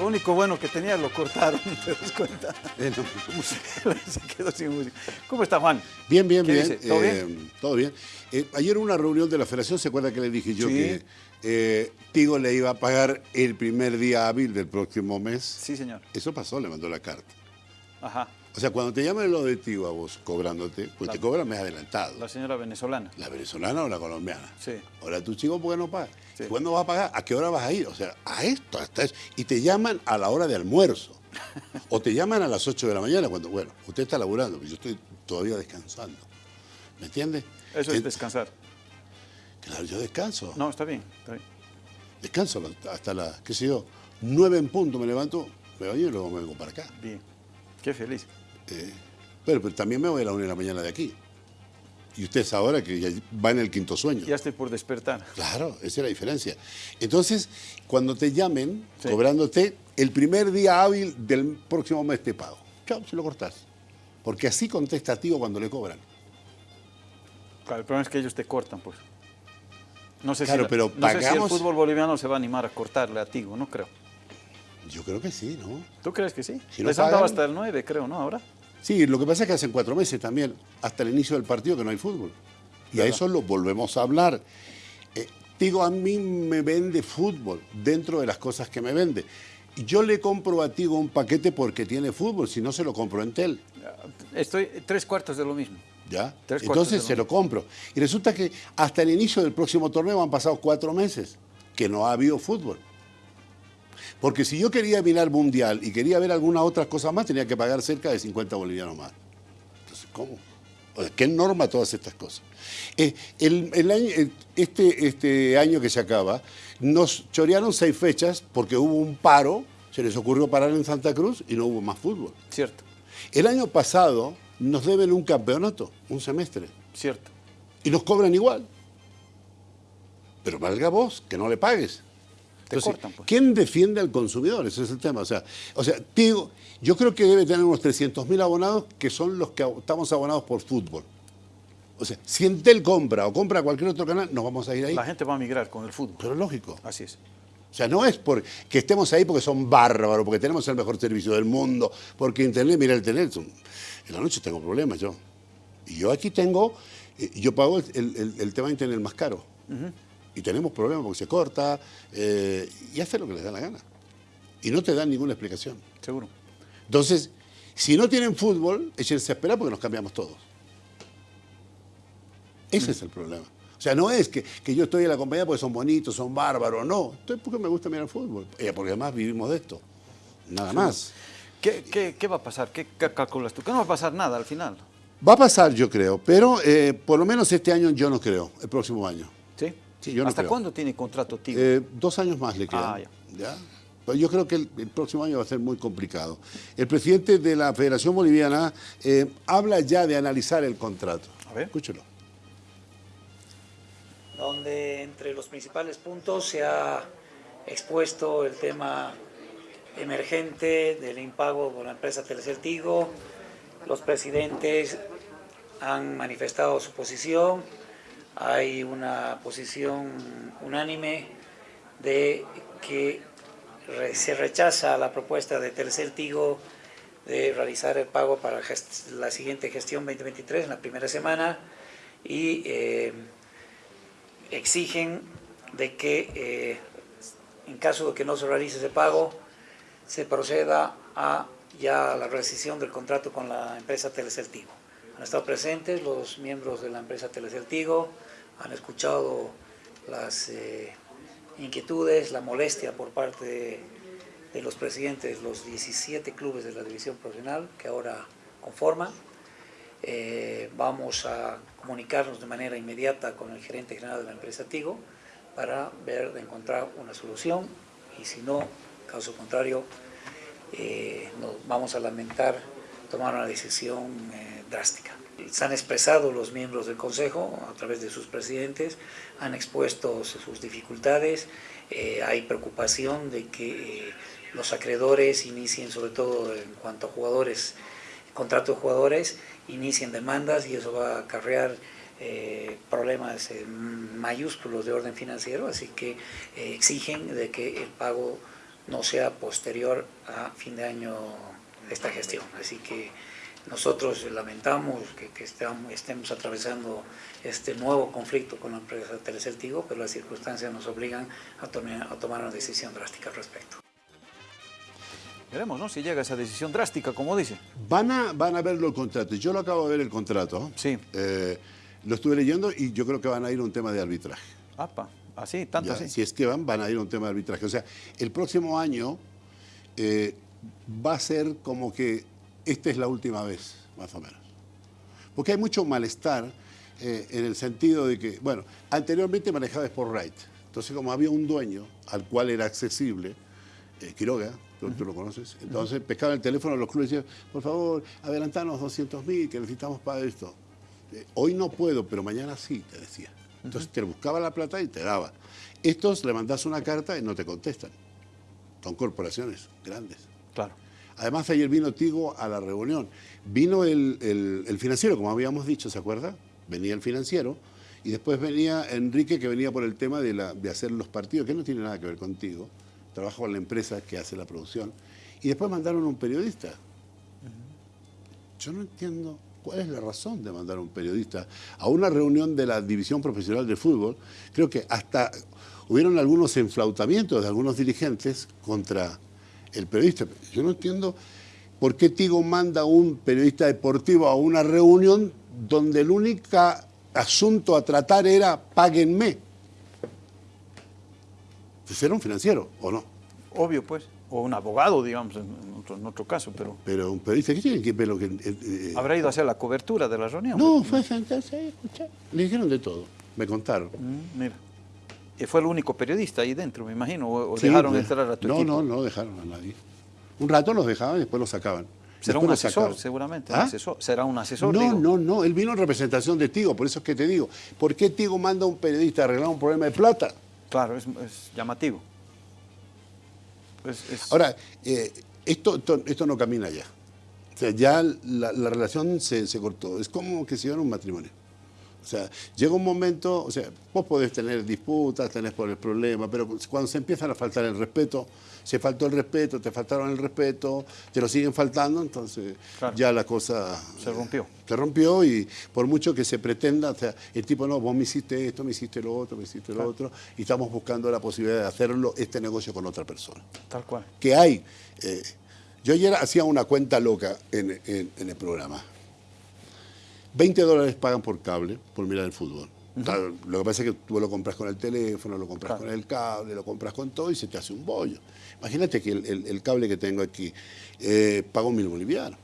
Lo único bueno que tenía lo cortaron, ¿te das cuenta? Eh, Se quedó sin música. ¿Cómo está Juan? Bien, bien, ¿Qué bien. dice? ¿Todo Eh, bien? todo bien. Eh, ayer una reunión de la federación, ¿se acuerda que le dije yo Sí. que eh, Tigo le iba a pagar el primer día hábil del próximo mes? Sí, señor. Eso pasó, le mandó la carta. Ajá. O sea, cuando te llaman lo de Tigo a vos cobrándote, pues te cobran mes adelantado. La señora venezolana. La venezolana o la colombiana. Sí. Ahora tu chico, ¿por qué no paga? Sí. ¿Cuándo vas a pagar? ¿A qué hora vas a ir? O sea, a esto, hasta eso. Y te llaman a la hora de almuerzo. o te llaman a las 8 de la mañana cuando, bueno, usted está laburando, pero yo estoy todavía descansando. ¿Me entiende? Eso es descansar. Claro, yo descanso. No, está bien, está bien. Descanso hasta las, qué sé yo, 9 en punto me levanto, me baño y luego me vengo para acá. Bien. Qué feliz. Eh, pero, pero también me voy a la 1 de la mañana de aquí. Y usted es ahora que ya va en el quinto sueño. Ya estoy por despertar. Claro, esa es la diferencia. Entonces, cuando te llamen, Sí. cobrándote, el primer día hábil del próximo mes te pago. Chao, se lo cortás. Porque así contesta a Tigo cuando le cobran. Claro, el problema es que ellos te cortan, pues. No sé, Claro, si, pero no sé si el fútbol boliviano se va a animar a cortarle a Tigo, no creo. Yo creo que sí, ¿no? ¿Tú crees que sí? Si no Les han dado pagan- hasta el 9, creo, ¿no? Ahora. Sí, lo que pasa es que hacen cuatro meses también, hasta el inicio del partido, que no hay fútbol. Y a eso lo volvemos a hablar. Eh, Tigo a mí me vende fútbol dentro de las cosas que me vende. Y Yo le compro a Tigo un paquete porque tiene fútbol, si no se lo compro en Tel. Estoy tres cuartos de lo mismo. ¿Ya? Tres cuartos Entonces se lo lo compro. Y resulta que hasta el inicio del próximo torneo han pasado cuatro meses que no ha habido fútbol. Porque si yo quería mirar mundial y quería ver alguna otra cosa más, tenía que pagar cerca de 50 bolivianos más. Entonces, ¿cómo? O sea, ¿Qué norma todas estas cosas? Eh, el, el año- el- este, este año que se acaba, nos chorearon seis fechas porque hubo un paro, se les ocurrió parar en Santa Cruz y no hubo más fútbol. Cierto, El año pasado nos deben un campeonato, un semestre, cierto. y nos cobran igual. Pero valga vos, que no le pagues. Te cortan, pues. ¿Quién defiende al consumidor? Ese es el tema. O sea, o sea Tigo, yo creo que debe tener unos 300.000 abonados que son los que estamos abonados por fútbol. O sea, si Entel compra o compra cualquier otro canal, nos vamos a ir ahí. La gente va a migrar con el fútbol. Pero lógico. Así es. O sea, no es porque estemos ahí porque son bárbaros, porque tenemos el mejor servicio del mundo, porque Internet, mira el teléfono. En la noche tengo problemas yo. Y yo aquí tengo, eh, yo pago el, el- el tema de Internet más caro. Y tenemos problemas porque se corta eh, y hace lo que les da la gana. Y no te dan ninguna explicación. Seguro. Entonces, si no tienen fútbol, échense a esperar porque nos cambiamos todos. Ese es el problema. O sea, no es que, que yo estoy en la compañía porque son bonitos, son bárbaros, no. Estoy porque me gusta mirar fútbol. Eh, porque además vivimos de esto. Nada más. ¿Qué, qué, qué va a pasar? ¿Qué ca- calculas tú? Que no va a pasar nada al final. Va a pasar, yo creo, pero eh, por lo menos este año yo no creo, el próximo año. ¿Sí? Sí, yo no ¿Hasta creo. cuándo tiene contrato Tigo? Eh, dos años más le quedan. Ah, ya. ¿ya? Pero yo creo que el, el próximo año va a ser muy complicado. El presidente de la Federación Boliviana eh, habla ya de analizar el contrato. A ver. Escúchelo. donde entre los principales puntos se ha expuesto el tema emergente del impago por la empresa Telecel Tigo. Los presidentes han manifestado su posición. Hay una posición unánime de que se rechaza la propuesta de Tigo de realizar el pago para la siguiente gestión 2023 en la primera semana y eh, exigen de que eh, en caso de que no se realice ese pago se proceda a ya la rescisión del contrato con la empresa Telecel Tigo. Han estado presentes los miembros de la empresa Telecel Tigo, han escuchado las eh, inquietudes, la molestia por parte de, los presidentes de los 17 clubes de la división profesional que ahora conforman. Eh, vamos a comunicarnos de manera inmediata con el gerente general de la empresa Tigo para ver de encontrar una solución y si no, caso contrario, eh, nos vamos a lamentar tomar una decisión drástica. Se han expresado los miembros del Consejo a través de sus presidentes, han expuesto sus dificultades, eh, hay preocupación de que eh, los acreedores inicien, sobre todo en cuanto a jugadores, contrato de jugadores, inicien demandas y eso va a acarrear eh, problemas mayúsculos de orden financiero, así que eh, exigen de que el pago no sea posterior a fin de año de esta gestión. Así que nosotros lamentamos que, estemos atravesando este nuevo conflicto con la empresa Telecel Tigo, pero las circunstancias nos obligan a, a tomar una decisión drástica al respecto. Veremos, ¿no? Si llega esa decisión drástica, como dice. Van a, van a verlo el contrato. Yo lo acabo de ver el contrato. Sí. Eh, lo estuve leyendo y yo creo que van a ir a un tema de arbitraje. Apa, así, tanto así. Si es que van, van a ir a un tema de arbitraje. O sea, el próximo año eh, va a ser como que esta es la última vez, más o menos. Porque hay mucho malestar eh, en el sentido de que, bueno, anteriormente manejaba Sport Right. Entonces, como había un dueño al cual era accesible, Quiroga, tú, lo conoces. Entonces pescaban el teléfono a los clubes y decían, por favor, adelantanos 200 mil, que necesitamos para esto. Eh, hoy no puedo, pero mañana sí, te decía. Entonces te buscaba la plata y te daba. Estos le mandas una carta y no te contestan. Son corporaciones grandes. Claro. Además, ayer vino Tigo a la reunión. Vino el, financiero, como habíamos dicho, ¿se acuerda? Venía el financiero y después venía Enrique, que venía por el tema de, la, de hacer los partidos, que no tiene nada que ver contigo trabajo con la empresa que hace la producción, y después mandaron un periodista. Yo no entiendo cuál es la razón de mandar un periodista a una reunión de la División Profesional de Fútbol. Creo que hasta hubieron algunos enflautamientos de algunos dirigentes contra el periodista. Yo no entiendo por qué Tigo manda a un periodista deportivo a una reunión donde el único asunto a tratar era páguenme. Pues era un financiero, ¿o no? Obvio, pues. O un abogado, digamos, en otro, caso, pero... Pero un periodista, ¿qué tiene que ver lo que...? Eh, eh, ¿Habrá ido a hacer la cobertura de la reunión? No, fue a sentarse ahí, escuchar. Le dijeron de todo, me contaron. Mm, mira. Y fue el único periodista ahí dentro, me imagino, o, dejaron pues, entrar a tu no, equipo. No, no, no dejaron a nadie. Un rato los dejaban y después los sacaban. Será un asesor, seguramente. ¿Ah? Será un asesor. No, no, no. Él vino en representación de Tigo, por eso es que te digo. ¿Por qué Tigo manda a un periodista a arreglar un problema de plata? Claro, es llamativo. Ahora, eh, esto, esto, no camina ya. O sea, ya la, relación se, cortó. Es como que se iban un matrimonio. O sea, llega un momento, o sea, vos podés tener disputas, tenés por el problema, pero cuando se empiezan a faltar el respeto, se faltó el respeto, te faltaron el respeto, te lo siguen faltando, entonces ya la cosa... Se rompió. Se rompió y por mucho que se pretenda, o sea, el tipo, no, vos me hiciste esto, me hiciste lo otro, me hiciste lo otro, y estamos buscando la posibilidad de hacerlo, este negocio con otra persona. Tal cual. Que hay... Eh, yo ayer hacía una cuenta loca en, en el programa. 20 dólares pagan por cable, por mirar el fútbol. Lo que pasa es que tú lo compras con el teléfono, lo compras con el cable, lo compras con todo y se te hace un bollo. Imagínate que el, cable que tengo aquí eh, pago mil bolivianos.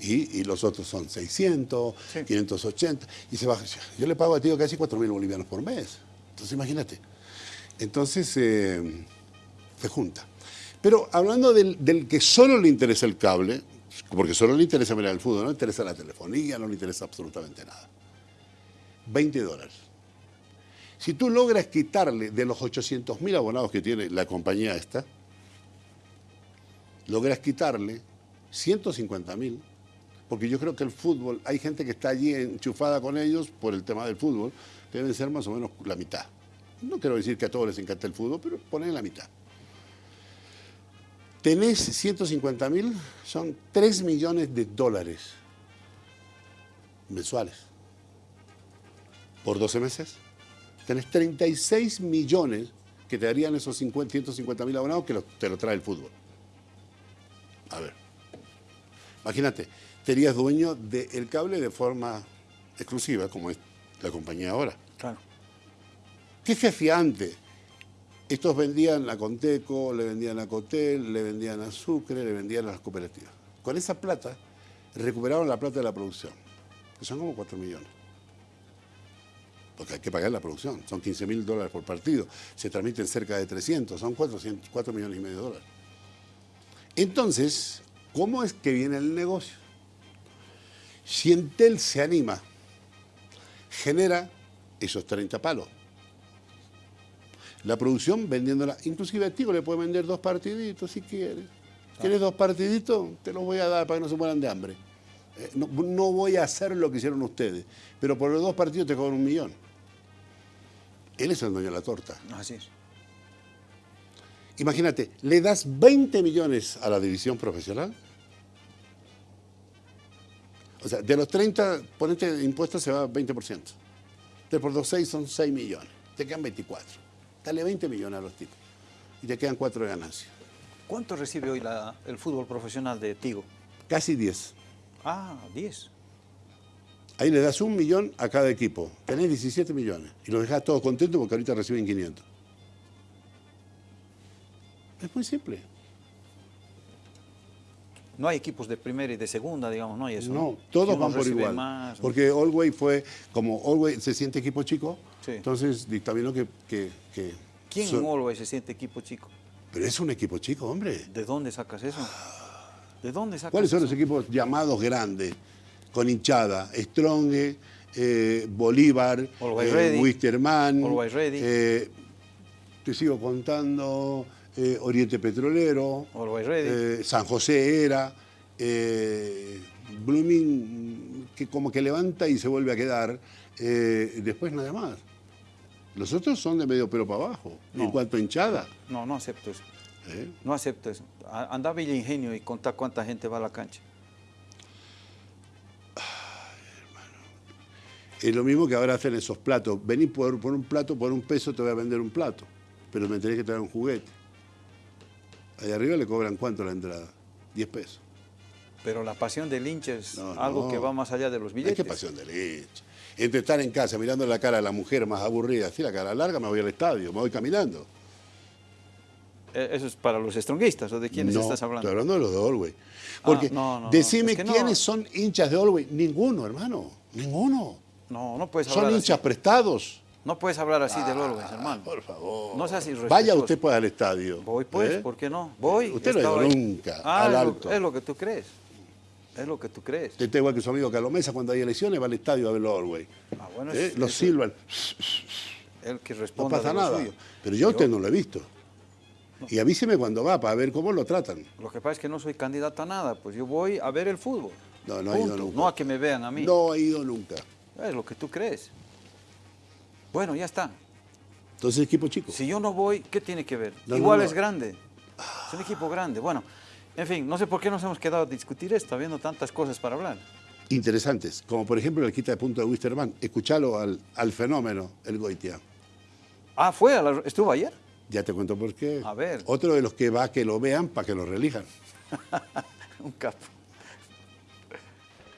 Y, los otros son 600, 580, y se baja. Yo le pago a ti casi 4 mil bolivianos por mes. Entonces imagínate. Entonces eh, se junta. Pero hablando del, del que solo le interesa el cable, porque solo le interesa mirar el fútbol, no le interesa la telefonía, no le interesa absolutamente nada. 20 dólares. Si tú logras quitarle de los 800 mil abonados que tiene la compañía esta, logras quitarle 150 mil, porque yo creo que el fútbol, hay gente que está allí enchufada con ellos por el tema del fútbol, deben ser más o menos la mitad. No quiero decir que a todos les encanta el fútbol, pero ponen la mitad. Tenés 150 mil, son 3 millones de dólares mensuales. Por 12 meses. Tenés 36 millones que te darían esos 50, 150 mil abonados que te lo trae el fútbol. A ver. Imagínate, serías dueño del cable de forma exclusiva, como es la compañía ahora. Claro. ¿Qué se hacía antes? Estos vendían a Conteco, le vendían a Cotel, le vendían a Sucre, le vendían a las cooperativas. Con esa plata recuperaron la plata de la producción, que son como 4 millones. Porque hay que pagar la producción, son 15 mil dólares por partido, se transmiten cerca de 300, son 400, 4 millones y medio de dólares. Entonces, ¿cómo es que viene el negocio? Si Entel se anima, genera esos 30 palos la producción vendiéndola. Inclusive a Tigo le puede vender dos partiditos si quieres. ¿Quieres dos partiditos? Te los voy a dar para que no se mueran de hambre. Eh, no, voy a hacer lo que hicieron ustedes, pero por los dos partidos te cobran un millón. Él es el dueño de la torta. Así es. Imagínate, le das 20 millones a la división profesional. O sea, de los 30, ponete de impuestos se va 20%. Entonces por los 6 son 6 millones. Te quedan 24. Dale 20 millones a los tipos. Y te quedan 4 de ganancia. ¿Cuánto recibe hoy la- el fútbol profesional de Tigo? Casi 10. Ah, 10. Ahí le das un millón a cada equipo. Tenés 17 millones. Y los dejás todos contentos porque ahorita reciben 500. Es muy simple. No hay equipos de primera y de segunda, digamos, no hay eso. No, todos van por igual. más, Porque Allway fue, como Allway se siente equipo chico, Sí. entonces dictaminó que... que, que ¿Quién so- en Always se siente equipo chico? Pero es un equipo chico, hombre. ¿De dónde sacas eso? ¿De dónde sacas ¿Cuáles son eso? los equipos llamados grandes, con hinchada? Strong, eh, Bolívar, Always eh, Ready. Wisterman, Always Ready. eh, te sigo contando, eh, Oriente Petrolero, Ready. San José era, Blooming, que como que levanta y se vuelve a quedar, después nada más. Los otros son de medio pelo para abajo, en cuanto a hinchada. No, no acepto eso. ¿eh? No acepto eso. A- Anda a Villa Ingenio y contá cuánta gente va a la cancha. Es lo mismo que ahora hacen esos platos. Vení por, por un plato, por un peso te voy a vender un plato, pero me tenés que traer un juguete. Allá arriba le cobran cuánto la entrada? 10 pesos. Pero la pasión del hincha es No, algo no. que va más allá de los Ay, billetes. qué pasión de leche. Entre estar en casa mirando la cara a la mujer más aburrida, así la cara larga, me voy al estadio, me voy caminando. Eh, Eso es para los stronguistas, ¿o de quiénes no, estás hablando? Estoy hablando de los de Olwey. Porque no, no. decime Es que no. quiénes son hinchas de Olwey. Ninguno, hermano. Ninguno. No, no puedes hablar Son así. hinchas prestados. No puedes hablar así del Always, hermano. Por favor. No seas irrespetuoso. Vaya usted pues al estadio. Voy pues, ¿eh? ¿por qué no? Voy. Usted no ha ido nunca Ah, al es lo-. Es lo que tú crees. Es lo que tú crees. Usted está igual que su amigo Calomesa cuando hay elecciones, va al estadio a ver los Olwey. Ah, bueno, ¿Eh? Los silban. El que No responda pasa nada. suyo. Pero yo a usted no lo he visto. Y avíseme cuando va para ver cómo lo tratan. Lo que pasa es que no soy candidato a nada, pues yo voy a ver el fútbol. No, no ha ido nunca. No a que me vean a mí. No ha ido nunca. Es lo que tú crees. Bueno, ya está. Entonces, equipo chico. Si yo no voy, ¿qué tiene que ver? No, no, Igual no. es grande. Es un equipo grande. Bueno, en fin, no sé por qué nos hemos quedado a discutir esto, habiendo tantas cosas para hablar. Interesantes, como por ejemplo el quita de punto de Wisterman. Escuchalo al, al fenómeno, el Goitia. Ah, fue, a la- estuvo ayer. Ya te cuento por qué. A ver. Otro de los que va a que lo vean para que lo reelijan. Un capo.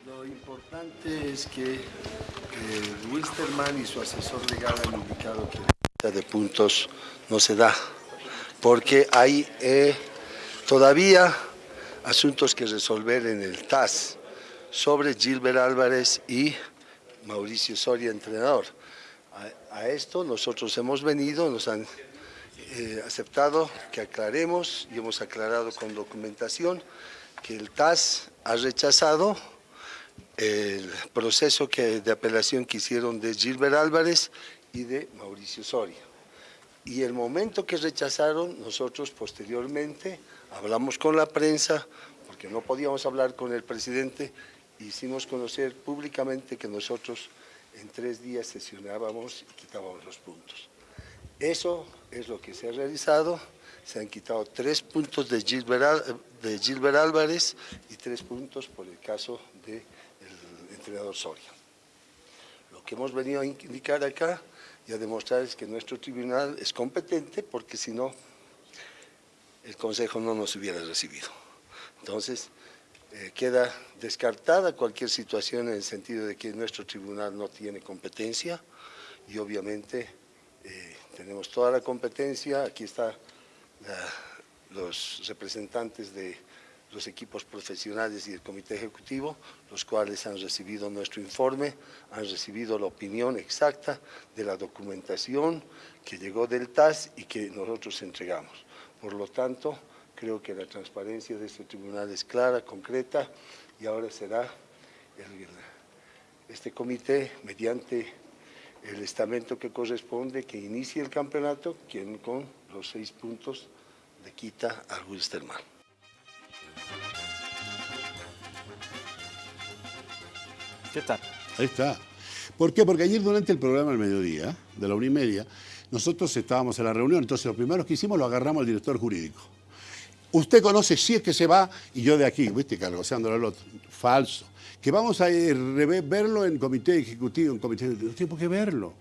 Lo importante es que eh, Wisterman y su asesor legal han indicado que la de puntos no se da, porque hay eh, todavía asuntos que resolver en el TAS sobre Gilbert Álvarez y Mauricio Soria, entrenador. A, esto nosotros hemos venido, nos han eh, aceptado que aclaremos y hemos aclarado con documentación que el TAS ha rechazado el proceso que, de apelación que hicieron de Gilbert Álvarez y de Mauricio Soria. Y el momento que rechazaron, nosotros posteriormente hablamos con la prensa, porque no podíamos hablar con el presidente, hicimos conocer públicamente que nosotros en tres días sesionábamos y quitábamos los puntos. Eso es lo que se ha realizado. Se han quitado tres puntos de Gilbert, de Gilbert Álvarez y tres puntos por el caso del entrenador Soria. Lo que hemos venido a indicar acá y a demostrar es que nuestro tribunal es competente porque si no, el Consejo no nos hubiera recibido. Entonces, eh, queda descartada cualquier situación en el sentido de que nuestro tribunal no tiene competencia y obviamente eh, tenemos toda la competencia. Aquí están los representantes de los equipos profesionales y el comité ejecutivo, los cuales han recibido nuestro informe, han recibido la opinión exacta de la documentación que llegó del TAS y que nosotros entregamos. Por lo tanto, creo que la transparencia de este tribunal es clara, concreta, y ahora será el- este comité, mediante el estamento que corresponde, que inicie el campeonato, quien con los seis puntos le quita al Wilstermann. ¿Qué tal? Ahí está. ¿Por qué? Porque ayer durante el programa al mediodía, de la una y media, nosotros estábamos en la reunión, entonces lo primero que hicimos lo agarramos al director jurídico. Usted conoce si es que se va y yo de aquí, viste, cargoseándolo al otro. Falso. Que vamos a rever- verlo en comité ejecutivo, en comité no tiene por qué verlo.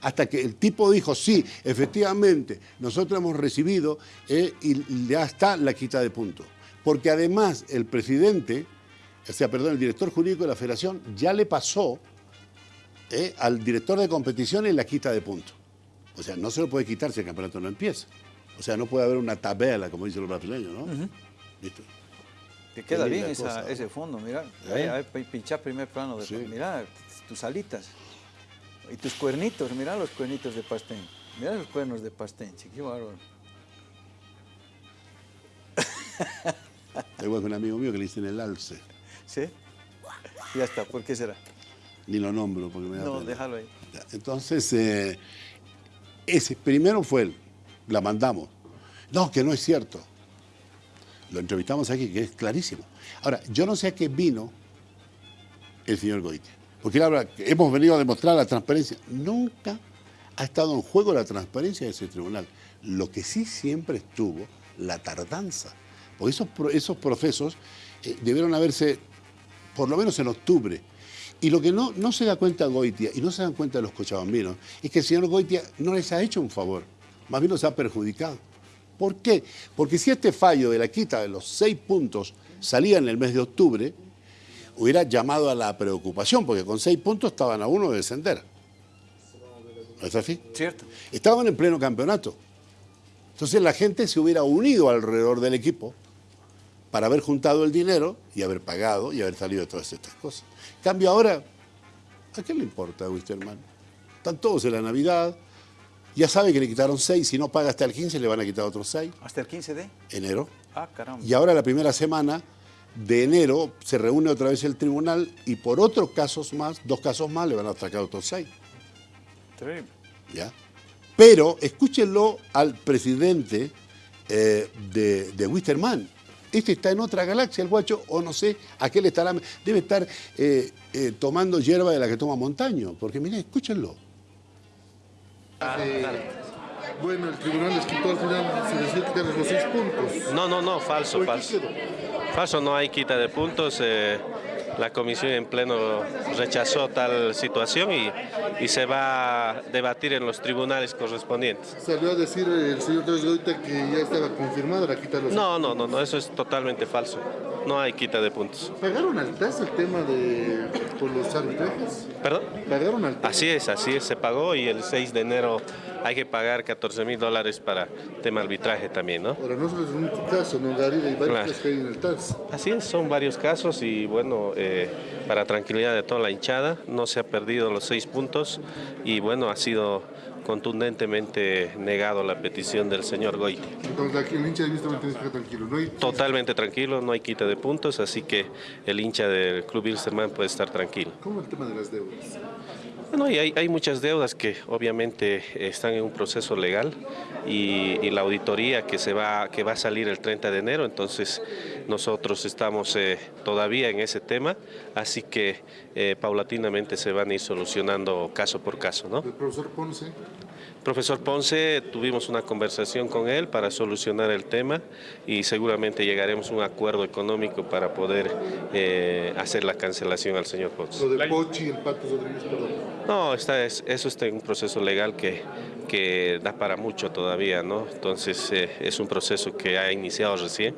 Hasta que el tipo dijo, sí, efectivamente, nosotros hemos recibido eh, y ya está la quita de puntos. Porque además el presidente, o sea, perdón, el director jurídico de la federación ya le pasó eh, al director de competiciones la quita de puntos. O sea, no se lo puede quitar si el campeonato no empieza. O sea, no puede haber una tabela, como dicen los brasileños, ¿no? ¿Listo? Te queda bien ese fondo, mira. ¿Eh? Ahí, ahí, pi- pinchá primer plano de Sí. mira tus alitas y tus cuernitos, mira los cuernitos de pastén. Mira los cuernos de pastén, chiqui, qué bárbaro. Tengo un amigo mío que le dicen el alce. ¿Sí? Ya está, ¿por qué será? Ni lo nombro porque me da No, pena. déjalo ahí. Entonces, eh, ese primero fue él, la mandamos. No, que no es cierto. Lo entrevistamos aquí, que es clarísimo. Ahora, yo no sé a qué vino el señor Goitia. Porque hemos venido a demostrar la transparencia. Nunca ha estado en juego la transparencia de ese tribunal. Lo que sí siempre estuvo, la tardanza. Porque esos, esos procesos eh, debieron haberse, por lo menos en octubre. Y lo que no, no se da cuenta Goitia, y no se dan cuenta los cochabambinos, es que el señor Goitia no les ha hecho un favor, más bien los ha perjudicado. ¿Por qué? Porque si este fallo de la quita de los seis puntos salía en el mes de octubre, hubiera llamado a la preocupación, porque con seis puntos estaban a uno de descender. ¿No es así? ¿Cierto? Estaban en pleno campeonato. Entonces la gente se hubiera unido alrededor del equipo para haber juntado el dinero y haber pagado y haber salido de todas estas cosas. En cambio ahora, ¿a qué le importa a Wisterman? Están todos en la Navidad, ya sabe que le quitaron seis, si no paga hasta el 15 le van a quitar otros seis, ¿Hasta el 15 de? enero. Ah, caramba. Y ahora la primera semana de enero se reúne otra vez el tribunal y por otros casos más, dos casos más, le van a sacar otros seis. Terrible. ¿ya? Pero escúchenlo al presidente eh, de, de Wisterman. Este está en otra galaxia, el guacho, o no sé a qué le estará. Debe estar eh, eh, tomando hierba de la que toma Montaño. Porque miren, escúchenlo. Bueno, el tribunal les quitó al final, se decidió quitarles los seis puntos. No, no, no, falso, ¿Por qué falso. Falso, no hay quita de puntos. eh, la comisión en pleno rechazó tal situación y, y se va a debatir en los tribunales correspondientes. Salió a decir el señor Torres Goita que ya estaba confirmada la quita de los No, no, no, no, eso es totalmente falso. No hay quita de puntos. ¿Pagaron al TAS el tema de por los arbitrajes? ¿Perdón? ¿Pagaron al TAS? Así es, así es, se pagó y el 6 de enero hay que pagar 14 mil dólares para tema arbitraje también, ¿no? Ahora, no solo es un caso, ¿no, Gary? Hay varios Claro. casos que hay en el TAS. Así es, son varios casos y bueno, eh, para tranquilidad de toda la hinchada, no se ha perdido los seis puntos y bueno, ha sido contundentemente negado la petición del señor Goiti. Entonces, el hincha de vista estar tranquilo. No hay Totalmente tranquilo, no hay quita de puntos, así que el hincha del Club Wilstermann puede estar tranquilo. ¿Cómo el tema de las deudas? Bueno, y hay, hay muchas deudas que obviamente están en un proceso legal y, la auditoría que, se va, que va a salir el 30 de enero, entonces nosotros estamos eh, todavía en ese tema, así que eh, paulatinamente se van a ir solucionando caso por caso, ¿no? El profesor Ponce, Profesor Ponce, tuvimos una conversación con él para solucionar el tema y seguramente llegaremos a un acuerdo económico para poder eh, hacer la cancelación al señor Ponce. lo de Pochi y el Pato Rodríguez, perdón. No, está, es- eso está en un proceso legal que, que da para mucho todavía, ¿no? Entonces eh, es un proceso que ha iniciado recién.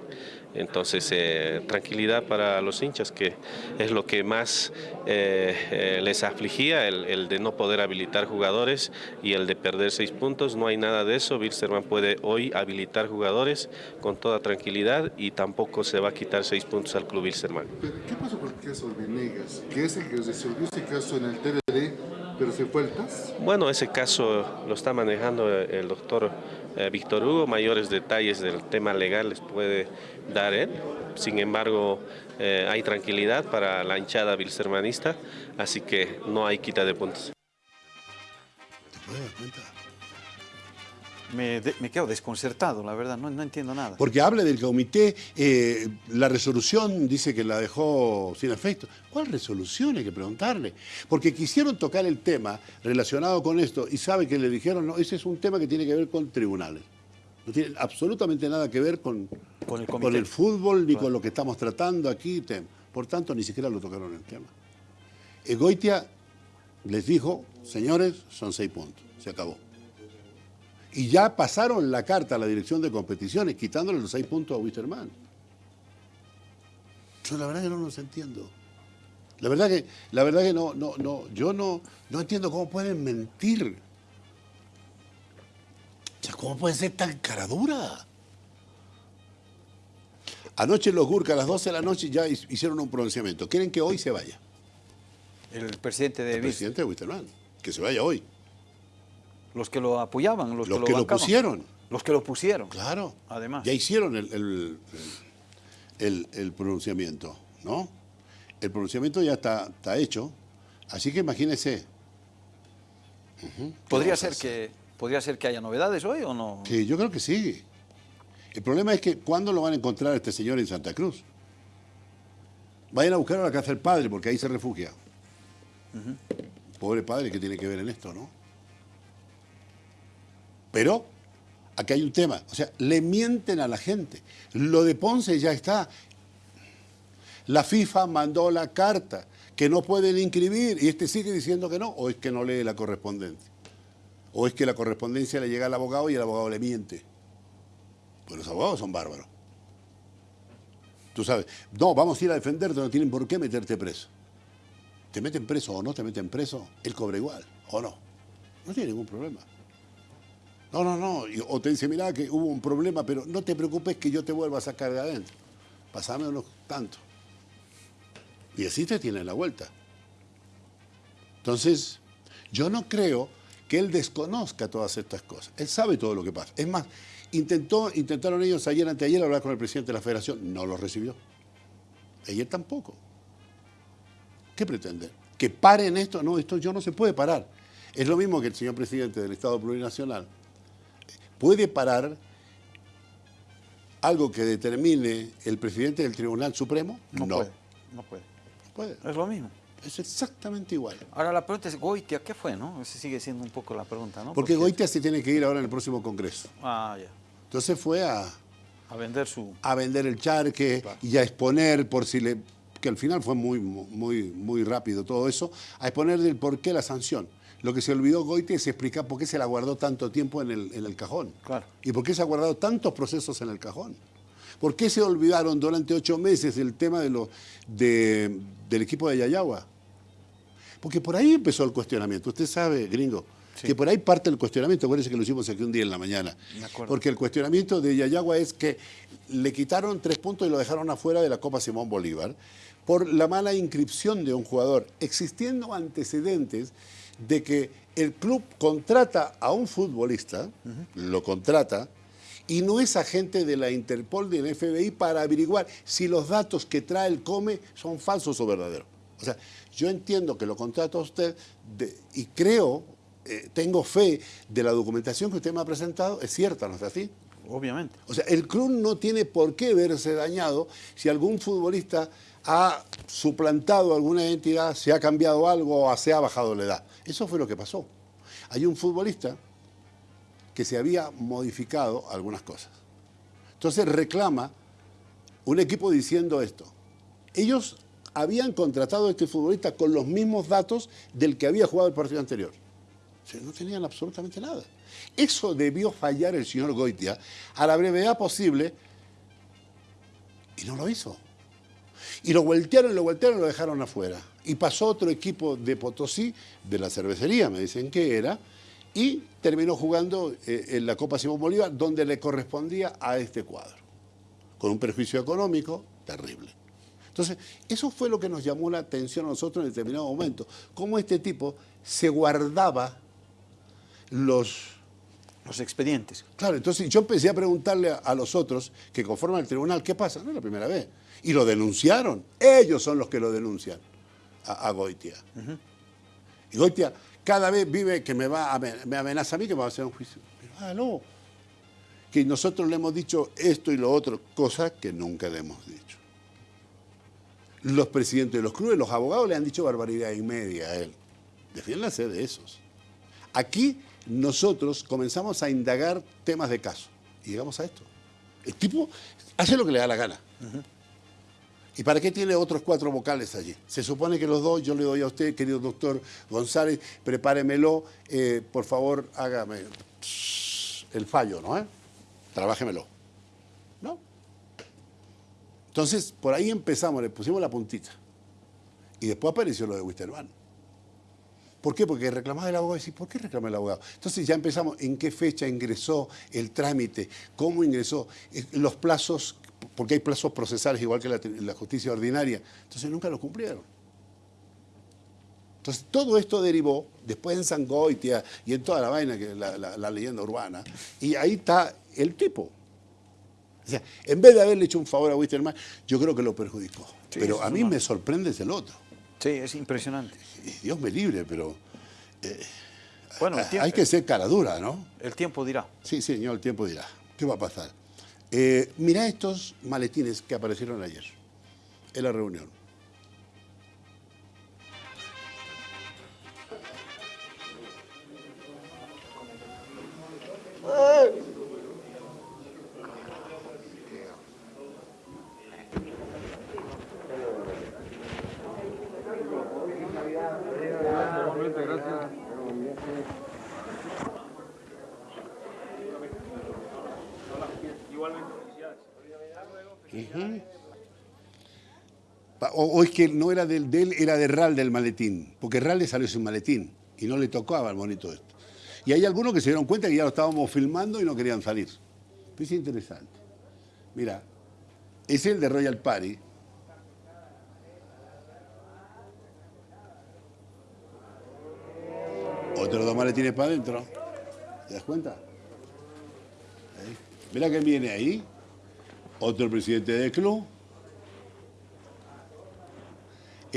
Entonces, eh, tranquilidad para los hinchas, que es lo que más eh, eh, les afligía, el, de no poder habilitar jugadores y el de perder seis puntos. No hay nada de eso. Wilstermann puede hoy habilitar jugadores con toda tranquilidad y tampoco se va a quitar seis puntos al club Wilstermann. ¿Qué pasó con el caso de Venegas? Que es el que resolvió este caso en el TLD, pero se fue al TAS. Bueno, ese caso lo está manejando el doctor eh, Víctor Hugo. Mayores detalles del tema legal les puede dar él. Sin embargo, eh, hay tranquilidad para la hinchada bilsermanista, así que no hay quita de puntos. ¿Te puedes dar cuenta? Me, de- me quedo desconcertado, la verdad, no, no entiendo nada. Porque habla del comité, eh, la resolución dice que la dejó sin efecto. ¿Cuál resolución? Hay que preguntarle. Porque quisieron tocar el tema relacionado con esto y sabe que le dijeron, no, ese es un tema que tiene que ver con tribunales. No tiene absolutamente nada que ver con, Con el comité. fútbol ni con lo que estamos tratando aquí. Por tanto, ni siquiera lo tocaron el tema. Egoitia les dijo, señores, son seis puntos, se acabó. Y ya pasaron la carta a la dirección de competiciones, quitándole los seis puntos a Wisterman. Yo la verdad que no los entiendo. La verdad que, la verdad que no, no, no, yo no, no entiendo cómo pueden mentir. O sea, ¿cómo pueden ser tan caradura? Anoche los Gurka a las 12 de la noche ya hi- hicieron un pronunciamiento. Quieren que hoy se vaya. El presidente de El presidente de Wisterman. Que se vaya hoy. Los que lo apoyaban, los, Los que que lo pusieron. Los que lo pusieron. Claro. Además. Ya hicieron el, el- el- el pronunciamiento, ¿no? El pronunciamiento ya está, está hecho. Así que imagínese. Ujú. ¿Qué ¿Podría ser, que, ¿Podría ser que haya novedades hoy o no? Que yo creo que sí. El problema es que ¿cuándo lo van a encontrar a este señor en Santa Cruz? Vayan a buscar a la casa del padre, porque ahí se refugia. Pobre padre, ¿qué tiene que ver en esto, no? Pero aquí hay un tema. O sea, le mienten a la gente. Lo de Ponce ya está. La FIFA mandó la carta que no pueden inscribir y este sigue diciendo que no, o es que no lee la correspondencia. O es que la correspondencia le llega al abogado y el abogado le miente. Pues los abogados son bárbaros. Tú sabes, no, vamos a ir a defenderte, no tienen por qué meterte preso. Te meten preso o no te meten preso, él cobra igual, o no. No tiene ningún problema. No, no, no. O te dice, mira que hubo un problema, pero no te preocupes que yo te vuelva a sacar de adentro. Pasame unos tanto. Y así te tiene la vuelta. Entonces, yo no creo que él desconozca todas estas cosas. Él sabe todo lo que pasa. Es más, intentó, intentaron ellos ayer, anteayer, hablar con el presidente de la federación. No lo recibió. Ayer tampoco. ¿Qué pretende? ¿Que paren esto? No, esto yo no se puede parar. Es lo mismo que el señor presidente del Estado Plurinacional. ¿Puede parar algo que determine el presidente del Tribunal Supremo? No, puede. No puede. No puede. Es lo mismo. Es exactamente igual. Ahora la pregunta es, Goitia, ¿qué fue, no? Esa sigue siendo un poco la pregunta, ¿no? Porque Goitia se tiene que ir ahora en el próximo Congreso. Ah, ya. Entonces fue a, A vender su... a vender el charque y a exponer por si le que al final fue muy muy muy rápido todo eso, a exponer del por qué la sanción. Lo que se olvidó Goite es explicar por qué se la guardó tanto tiempo en el, en el cajón. Claro. Y por qué se ha guardado tantos procesos en el cajón. ¿Por qué se olvidaron durante ocho meses el tema de lo, de- del equipo de Yayagua? Porque por ahí empezó el cuestionamiento. Usted sabe, gringo, que por ahí parte el cuestionamiento. Acuérdense que lo hicimos aquí un día en la mañana. Porque el cuestionamiento de Yayagua es que le quitaron tres puntos y lo dejaron afuera de la Copa Simón Bolívar por la mala inscripción de un jugador, existiendo antecedentes de que el club contrata a un futbolista, lo contrata, y no es agente de la Interpol ni del FBI para averiguar si los datos que trae el COME son falsos o verdaderos. O sea, yo entiendo que lo contrata usted de- y creo, eh, tengo fe de la documentación que usted me ha presentado, es cierta, ¿no es así? Obviamente. O sea, el club no tiene por qué verse dañado si algún futbolista ha suplantado alguna identidad, se ha cambiado algo o se ha bajado la edad. Eso fue lo que pasó. Hay un futbolista que se había modificado algunas cosas. Entonces reclama un equipo diciendo esto. Ellos habían contratado a este futbolista con los mismos datos del que había jugado el partido anterior. O sea, no tenían absolutamente nada. Eso debió fallar el señor Goitia a la brevedad posible y no lo hizo. Y lo voltearon, lo voltearon y lo dejaron afuera. Y pasó otro equipo de Potosí, de la cervecería, me dicen que era, y terminó jugando eh, en la Copa Simón Bolívar, donde le correspondía a este cuadro, con un perjuicio económico terrible. Entonces, eso fue lo que nos llamó la atención a nosotros en determinado momento, cómo este tipo se guardaba los Los expedientes. Claro, entonces yo empecé a preguntarle a, a los otros que conforman el tribunal, ¿qué pasa? No es la primera vez. Y lo denunciaron. Ellos son los que lo denuncian a, a Goitia. Y Goitia cada vez vive que me va a, me amenaza a mí que me va a hacer un juicio. Pero hágalo. que nosotros le hemos dicho esto y lo otro, cosa que nunca le hemos dicho. Los presidentes de los clubes, los abogados le han dicho barbaridad y media a él. Defiéndase de esos. Aquí nosotros comenzamos a indagar temas de caso y llegamos a esto. El tipo hace lo que le da la gana. ¿Y para qué tiene otros cuatro vocales allí? Se supone que los dos, yo le doy a usted, querido doctor González, prepáremelo, eh, por favor, hágame el fallo, ¿no? Eh? ¿No? Entonces, por ahí empezamos, le pusimos la puntita. Y después apareció lo de Wisterman. ¿Por qué? Porque reclamaba el abogado y decía, ¿por qué reclama el abogado? Entonces ya empezamos, ¿en qué fecha ingresó el trámite? ¿Cómo ingresó? Eh, Los plazos, porque hay plazos procesales igual que la, la justicia ordinaria. Entonces nunca lo cumplieron. Entonces todo esto derivó después en Sangoitia y en toda la vaina, que la, la- la leyenda urbana, y ahí está el tipo. O sea, en vez de haberle hecho un favor a Wisterman, yo creo que lo perjudicó. Sí, pero a mí me sorprende es el otro. Sí, es impresionante. Dios me libre, pero Bueno, el hay tiempo, que ser cara dura, ¿no? el tiempo dirá. Sí, señor, el tiempo dirá. ¿Qué va a pasar? Eh, mira estos maletines que aparecieron ayer en la reunión. O, es que no era del, de él, era de Ral del maletín, porque Ral le salió sin maletín y no le tocaba al bonito esto. Y hay algunos que se dieron cuenta que ya lo estábamos filmando y no querían salir. Es interesante. Mira, es el de Royal Party. Otros dos maletines para adentro. ¿Te das cuenta? Mira que viene ahí. Otro presidente del club.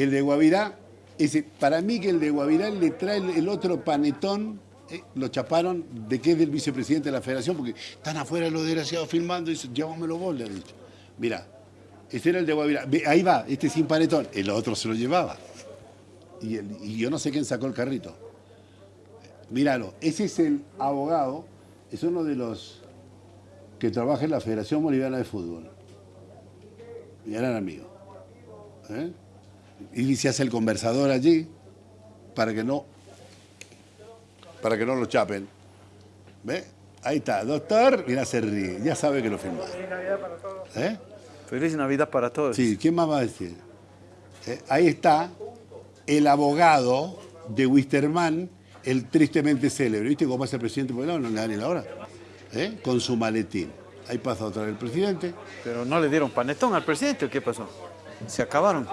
El de Guavirá. Ese, para mí que el de Guavirá le trae el, otro panetón. eh, lo chaparon de que es del vicepresidente de la federación, porque están afuera los desgraciados filmando y dicen, llévamelo vos, le han dicho. Mira, ese era el de Guavirá. Ahí va, este sin panetón. El otro se lo llevaba. Y, y yo no sé quién sacó el carrito. Míralo, ese es el abogado, es uno de los que trabaja en la Federación Boliviana de Fútbol. Mi gran amigo. ¿eh? Y se hace el conversador allí para que no para que no lo chapen. ¿Ve? Ahí está, doctor, mira, se ríe, ya sabe que lo filmaron. ¿Eh? Feliz Navidad para todos. Sí, ¿quién más va a decir? Eh, ahí está el abogado de Wisterman, el tristemente célebre. ¿Viste cómo pasa el presidente? Porque no, no le da ni la hora. ¿Eh? Con su maletín. Ahí pasa otra vez el presidente. Pero no le dieron panetón al presidente, ¿o qué pasó? Se acabaron.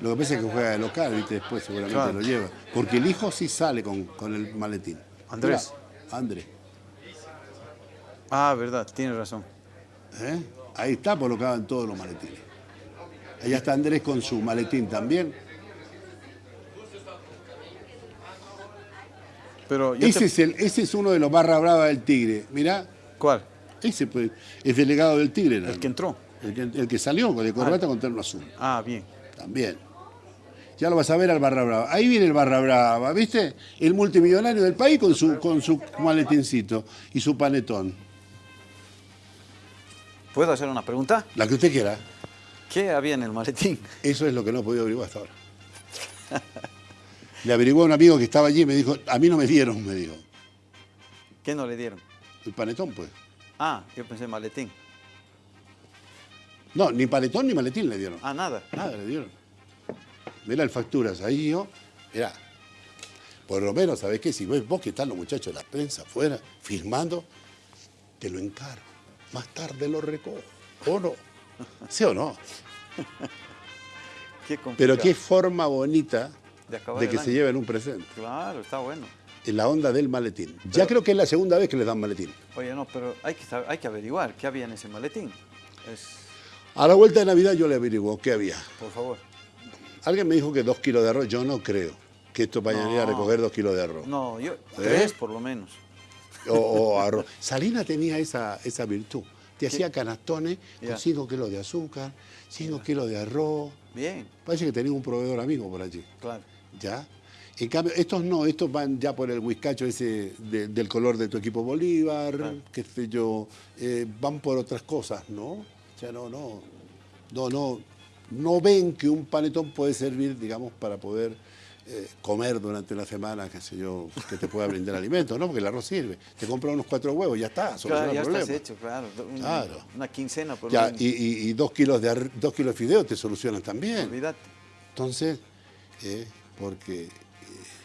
Lo que pasa es que juega de local, ¿viste? Después seguramente Claro. lo lleva. Porque el hijo sí sale con, con el maletín. Andrés. Andrés. Ah, verdad, tiene razón. ¿eh? Ahí está colocado en todos los maletines. Allá está Andrés con su maletín también. Pero yo Ese te- es, el, ese es uno de los barra brava del Tigre. Mirá, ¿Cuál? ese pues, es delegado del Tigre. ¿no? El que entró. El que, el que salió con el corbata con terno azul. Ah, bien. También. Ya lo vas a ver al Barra Brava. Ahí viene el Barra Brava, ¿viste? El multimillonario del país con su, con su maletincito y su panetón. ¿Puedo hacer una pregunta? La que usted quiera. ¿Qué había en el maletín? Eso es lo que no he podido averiguar hasta ahora. Le averiguó a un amigo que estaba allí y me dijo, a mí no me dieron, me dijo. ¿Qué no le dieron? El panetón, pues. Ah, yo pensé maletín. No, ni panetón ni maletín le dieron. Ah, nada. Nada le dieron. Mira el facturas, ahí yo, mirá. Por lo menos, ¿sabés qué? Si ves vos que están los muchachos de la prensa afuera, firmando, te lo encargo. Más tarde lo recojo. ¿O no? ¿Sí o no? Qué. Pero qué forma bonita De de que año. se lleven un presente. Claro, está bueno. En la onda del maletín. Ya creo que es la segunda vez que les dan maletín. Oye, no, pero hay que, hay que averiguar qué había en ese maletín. Es, A la vuelta de Navidad yo le averiguo qué había. por favor. Alguien me dijo que dos kilos de arroz. Yo no creo que esto vaya a ir a No. recoger dos kilos de arroz. No, yo, ¿Eh? tres por lo menos. o, o arroz. Salina tenía esa, esa virtud. Te hacía canastones con 5 kilos de azúcar, 5 kilos de arroz. Bien, Parece que tenía un proveedor amigo por allí. claro. ¿Ya? En cambio, estos no, estos van ya por el whiskacho ese de- del color de tu equipo Bolívar, Claro. qué sé yo, eh, van por otras cosas, ¿no? O sea, no, no, no, no, no ven que un panetón puede servir, digamos, para poder eh, comer durante la semana, qué sé yo, que te pueda brindar alimentos, ¿no? Porque el arroz sirve. Te compras unos cuatro huevos, ya está, soluciona Claro, ya estás hecho, claro. Un- Claro. Una quincena por Ya, lo y, y- y dos kilos de dos kilos de fideo te solucionan también. Olvídate. Entonces, eh, porque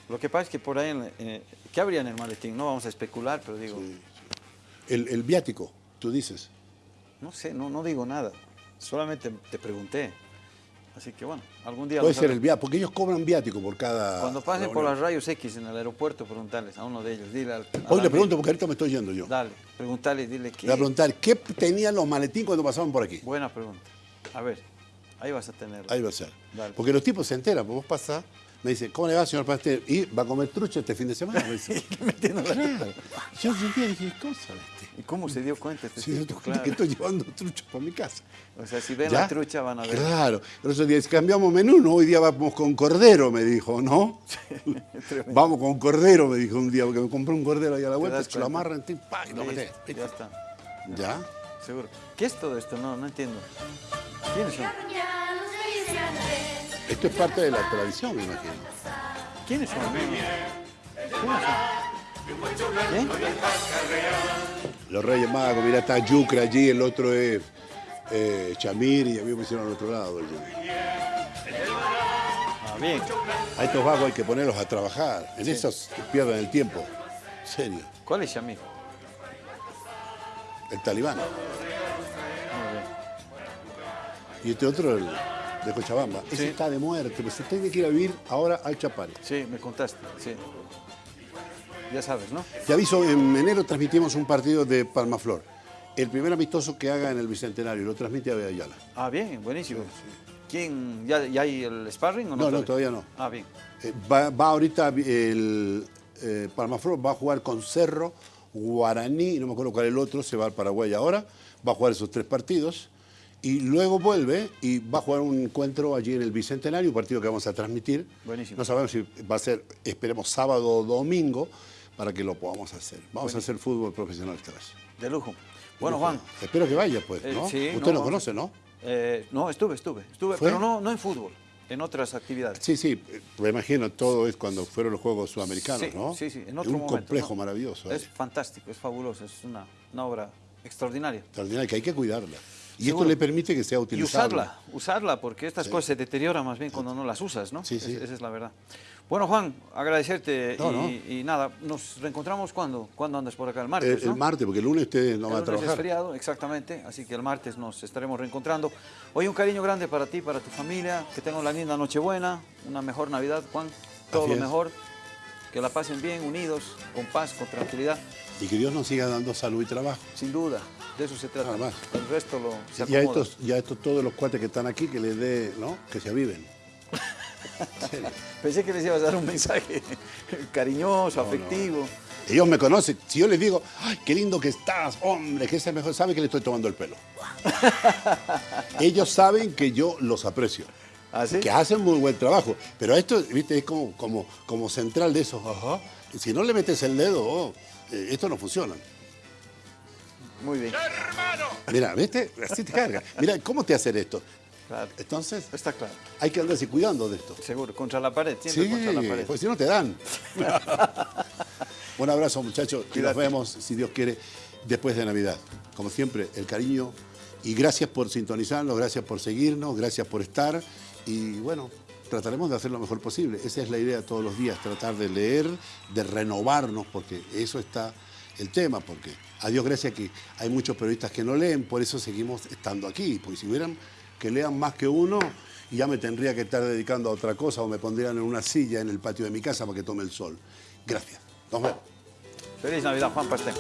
Lo que pasa es que por ahí, en- ¿qué habría en el maletín? No vamos a especular, pero digo, el, el viático, tú dices, no sé, no, no digo nada. Solamente te pregunté. Así que bueno, algún día... puede ser el viático, porque ellos cobran viático por cada. Cuando pasen por las rayos X en el aeropuerto, preguntarles a uno de ellos. Dile al, Hoy le pregunto porque ahorita me estoy yendo yo. Dale, preguntarle, dile que... Le voy a preguntar, ¿qué tenían los maletines cuando pasaban por aquí? Buena pregunta. A ver, ahí vas a tener. Ahí va a ser. Dale. Porque los tipos se enteran, pues vos pasás, me dicen, ¿cómo le va, señor pastel? Y va a comer trucha este fin de semana. Me dice. Metiendo la- claro. Yo un día dije, ¿cómo sabe este? ¿Y cómo se dio cuenta este Sí, yo tipo? estoy- Claro. que estoy llevando truchas para mi casa. O sea, si ven ¿Ya? la trucha van a ver. Claro. Día dice, cambiamos menú, no, hoy día vamos con cordero, me dijo, ¿no? Tremendo. vamos con cordero, me dijo un día, porque me compré un cordero ahí a la vuelta, se lo cuenta? amarran, y lo metés. Ya está, ¿Ya? seguro. ¿Qué es todo esto? No, no entiendo. ¿Quiénes son? Esto es parte de la tradición, me imagino. ¿Quiénes son? ¿Quiénes son? ¿Qué? Los Reyes Magos, mira, está Yucra allí, el otro es eh, Chamir y a mí me pusieron al otro lado. allí. Ah, bien. A estos vagos hay que ponerlos a trabajar. En esos pierden el tiempo. En serio. ¿Cuál es Shamir? El talibán. Muy bien. Y este otro, el de Cochabamba. Ese Sí. está de muerte, pues se tiene que ir a vivir ahora al Chapare. Sí, me contaste, sí. Ya sabes, ¿no? Te aviso, en enero transmitimos un partido de Palmaflor. El primer amistoso que haga en el Bicentenario, lo transmite a Ayala. Ah, bien, buenísimo. ¿Quién? ¿Ya, ya hay el sparring o no? No, no, todavía no. Ah, bien. Eh, va, va ahorita el eh, Palmaflor, va a jugar con Cerro, Guaraní, no me acuerdo cuál es el otro, se va al Paraguay ahora, va a jugar esos tres partidos y luego vuelve y va a jugar un encuentro allí en el Bicentenario, un partido que vamos a transmitir. Buenísimo. No sabemos si va a ser, esperemos, sábado o domingo para que lo podamos hacer. Vamos a hacer fútbol profesional esta vez. De lujo. Bueno, Juan. Espero que vaya, pues, eh, ¿no? sí, Usted no, lo conoce, ¿no? Eh, no, estuve, estuve, estuve, ¿Fue? pero no, no en fútbol, en otras actividades. Sí, sí, eh, me imagino, todo es cuando fueron los Juegos Sudamericanos, sí, ¿no? sí, sí, en otro un momento, complejo ¿no? maravilloso. ¿eh? Es fantástico, es fabuloso, es una, una obra extraordinaria. extraordinaria que hay que cuidarla. Y Seguro. esto le permite que sea Y utilizable. usarla, usarla, porque estas cosas se deterioran más bien cuando no las usas, ¿no? Sí, sí. Es- esa es la verdad. Bueno, Juan, agradecerte No, y, no. y nada, nos reencontramos cuando, cuando andas por acá el El, martes, el ¿no? martes, porque el lunes ustedes no El van a lunes es trabajar. feriado, exactamente, así que el martes nos estaremos reencontrando. Hoy un cariño grande para ti, para tu familia, que tengan una linda Nochebuena, una mejor Navidad, Juan, todo Así lo es. mejor, que la pasen bien, unidos, con paz, con tranquilidad, Y que Dios nos siga dando salud y trabajo. sin duda, de eso se trata. Nada más. El resto lo se Y a acomoda. estos, y a estos todos los cuates que están aquí, que les dé, ¿no? Que se aviven. Pensé que les ibas a dar un mensaje cariñoso, afectivo. Ellos me conocen. Si yo les digo, ¡ay, qué lindo que estás, hombre! Que ese es mejor, saben que le estoy tomando el pelo. Ellos saben que yo los aprecio. ¿Ah, sí? que hacen muy buen trabajo. Pero esto, viste, es como, como, como central de eso. Ajá. Si no le metes el dedo, oh, eh, esto no funciona. Muy bien, Mira, ¿viste? Así te carga. Mira, ¿cómo te hacen esto? claro. Entonces, Está claro, hay que andarse cuidando de esto. seguro, contra la pared, siempre Sí, contra la pared. pues si no te dan. Un abrazo, muchachos, y nos Cuídate. vemos, si Dios quiere, después de Navidad. Como siempre, el cariño y gracias por sintonizarnos, gracias por seguirnos, gracias por estar y bueno, trataremos de hacer lo mejor posible. Esa es la idea todos los días, tratar de leer, de renovarnos, porque eso está el tema, porque a Dios gracias que hay muchos periodistas que no leen, por eso seguimos estando aquí, porque si hubieran que lean más que uno, ya me tendría que estar dedicando a otra cosa o me pondrían en una silla en el patio de mi casa para que tome el sol. Gracias. Nos vemos. Feliz Navidad, Juan Pastel.